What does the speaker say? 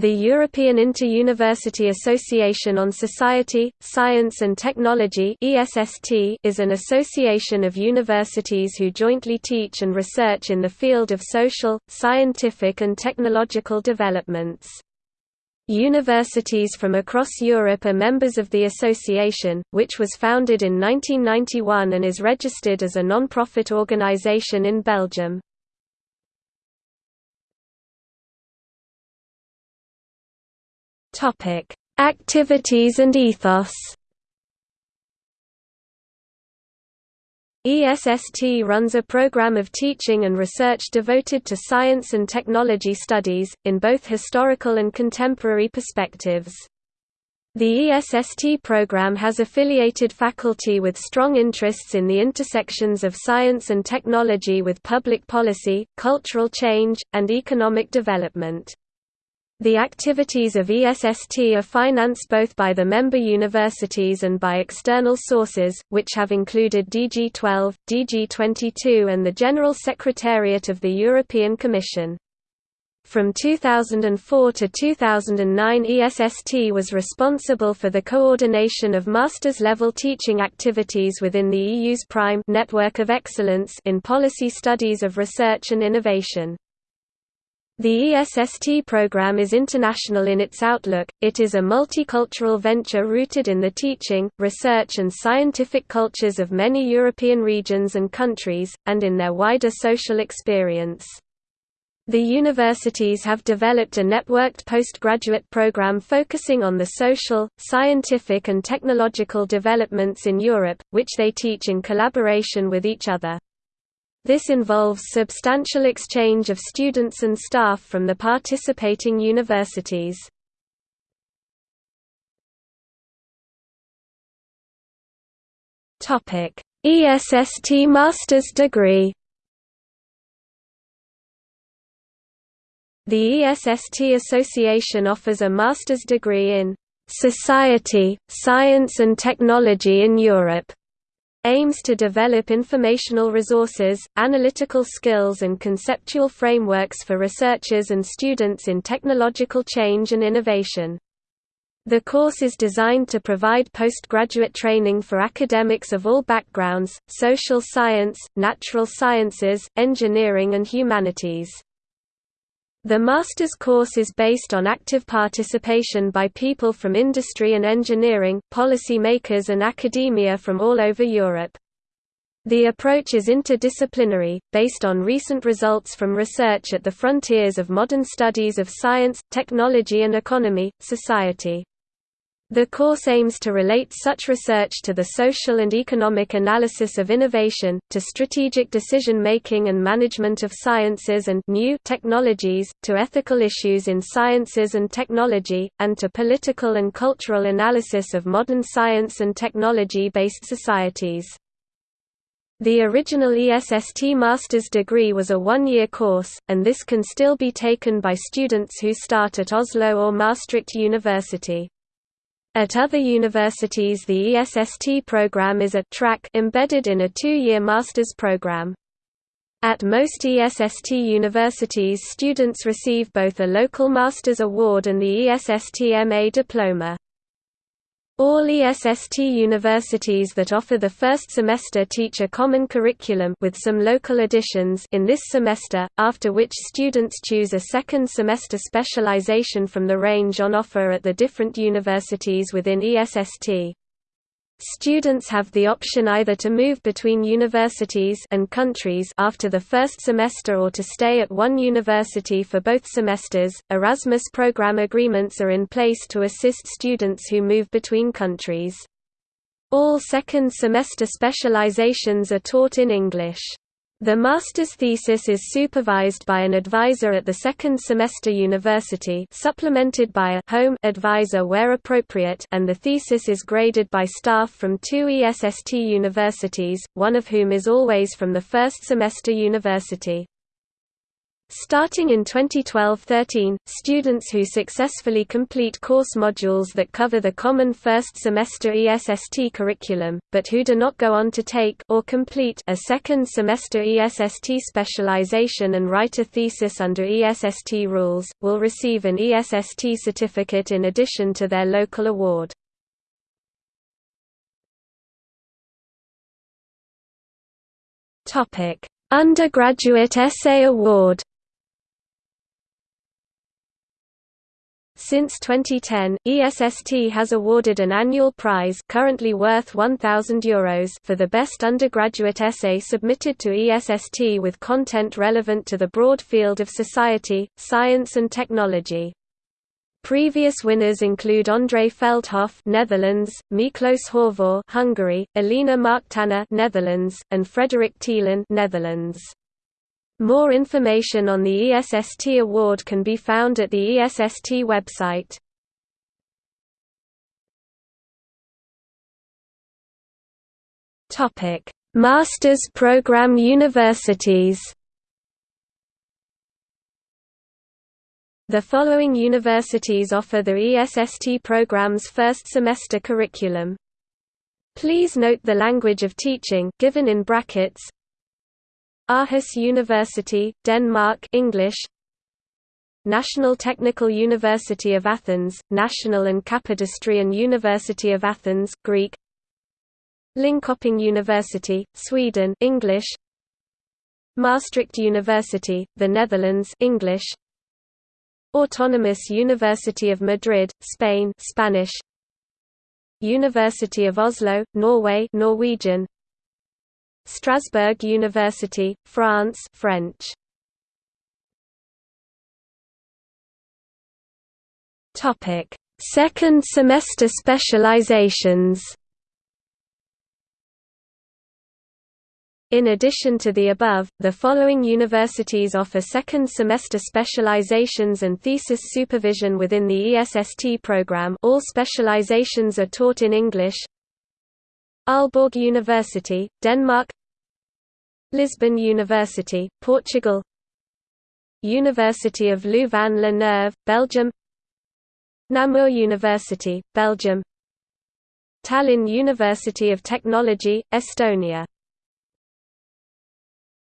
The European Inter-University Association on Society, Science and Technology is an association of universities who jointly teach and research in the field of social, scientific and technological developments. Universities from across Europe are members of the association, which was founded in 1991 and is registered as a non-profit organization in Belgium. Topic: Activities and ethos. ESST runs a program of teaching and research devoted to science and technology studies, in both historical and contemporary perspectives. The ESST program has affiliated faculty with strong interests in the intersections of science and technology with public policy, cultural change, and economic development. The activities of ESST are financed both by the member universities and by external sources, which have included DG12, DG22 and the General Secretariat of the European Commission. From 2004 to 2009 ESST was responsible for the coordination of master's level teaching activities within the EU's PRIME network of excellence in policy studies of research and innovation. The ESST program is international in its outlook, it is a multicultural venture rooted in the teaching, research and scientific cultures of many European regions and countries, and in their wider social experience. The universities have developed a networked postgraduate program focusing on the social, scientific and technological developments in Europe, which they teach in collaboration with each other. This involves substantial exchange of students and staff from the participating universities. ESST master's degree The ESST Association offers a master's degree in Society, Science and Technology in Europe aims to develop informational resources, analytical skills and conceptual frameworks for researchers and students in technological change and innovation. The course is designed to provide postgraduate training for academics of all backgrounds, social science, natural sciences, engineering and humanities. The master's course is based on active participation by people from industry and engineering, policy makers and academia from all over Europe. The approach is interdisciplinary, based on recent results from research at the frontiers of modern studies of science, technology and economy, society. The course aims to relate such research to the social and economic analysis of innovation, to strategic decision-making and management of sciences and new technologies, to ethical issues in sciences and technology, and to political and cultural analysis of modern science and technology-based societies. The original ESST master's degree was a one-year course, and this can still be taken by students who start at Oslo or Maastricht University. At other universities the ESST program is a track embedded in a two-year master's program. At most ESST universities students receive both a local master's award and the ESST MA diploma. All ESST universities that offer the first semester teach a common curriculum with some local additions in this semester, after which students choose a second semester specialization from the range on offer at the different universities within ESST. Students have the option either to move between universities and countries after the first semester or to stay at one university for both semesters. Erasmus program agreements are in place to assist students who move between countries. All second semester specializations are taught in English. The master's thesis is supervised by an advisor at the second semester university supplemented by a home advisor where appropriate and the thesis is graded by staff from two ESST universities, one of whom is always from the first semester university. Starting in 2012-13, students who successfully complete course modules that cover the common first semester ESST curriculum, but who do not go on to take or complete a second semester ESST specialization and write a thesis under ESST rules, will receive an ESST certificate in addition to their local award. Undergraduate Essay Award Since 2010, ESST has awarded an annual prize currently worth €1,000 for the best undergraduate essay submitted to ESST with content relevant to the broad field of society, science and technology. Previous winners include André Veldhoff, Netherlands, Miklos Horvor, Hungary, Elina Marktana, Netherlands, and Frederick Thielen, Netherlands. More information on the ESST award can be found at the ESST website. Topic: Masters program universities. The following universities offer the ESST program's first semester curriculum. Please note the language of teaching given in brackets Aarhus University, Denmark English. National Technical University of Athens, National and Kapodistrian University of Athens, Greek. Linköping University, Sweden English. Maastricht University, the Netherlands English. Autonomous University of Madrid, Spain Spanish. University of Oslo, Norway Norwegian Strasbourg University, France French. Topic: Second semester specializations. In addition to the above, the following universities offer second semester specializations and thesis supervision within the ESST program all specializations are taught in English Aalborg University, Denmark Lisbon University, Portugal University of Louvain-la-Neuve, Belgium Namur University, Belgium Tallinn University of Technology, Estonia